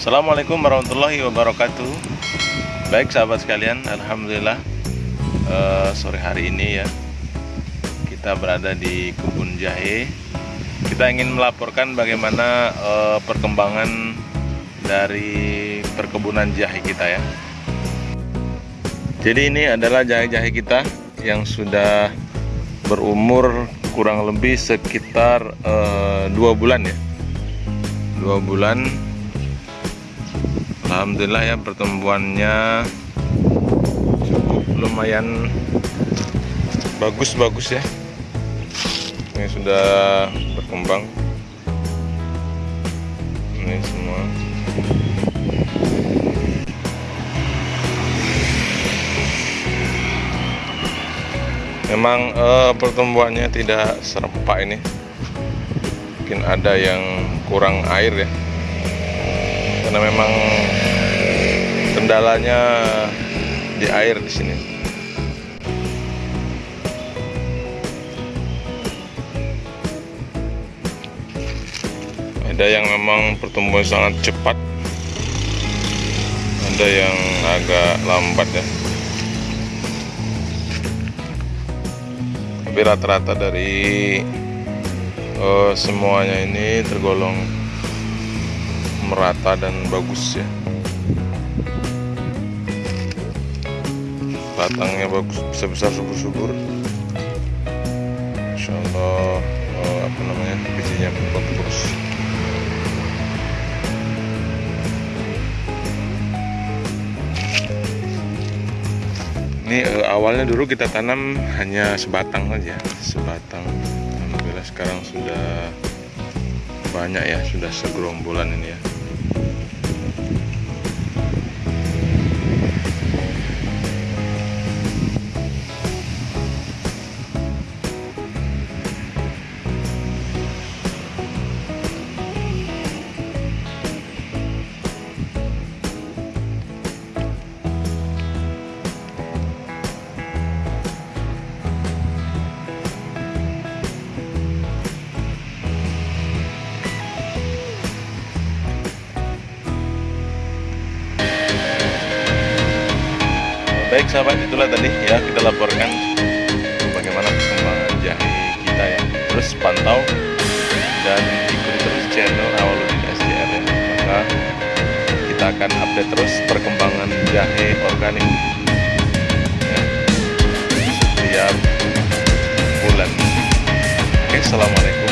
Assalamualaikum warahmatullahi wabarakatuh. Baik sahabat sekalian Alhamdulillah uh, Sore hari ini ya Kita berada di kebun jahe. Kita ingin melaporkan bagaimana uh, perkembangan Dari perkebunan jahe kita ya. Jadi ini adalah jahe-jahe kita Yang sudah berumur kurang lebih sekitar uh, dua bulan ya. Dua bulan Alhamdulillah ya pertumbuhannya cukup lumayan bagus-bagus ya. Ini sudah berkembang. Ini semua. Memang eh, pertumbuhannya tidak serempak ini. Mungkin ada yang kurang air ya. Karena memang kendalanya di air di sini. Ada yang memang pertumbuhan sangat cepat. Ada yang agak lambat ya. Tapi rata-rata dari uh, semuanya ini tergolong merata dan bagus ya batangnya bagus besar-besar subur-subur. Insya Allah uh, apa namanya bijinya bagus ini uh, awalnya dulu kita tanam hanya sebatang saja sebatang. Sekarang sudah banyak ya sudah segerombolan ini ya Baik sahabat itulah tadi ya kita laporkan bagaimana perkembangan jahe kita ya. Terus pantau dan ikuti terus channel Awaludin SJR ya. Maka kita akan update terus perkembangan jahe organik ya. setiap bulan. Oke, assalamualaikum.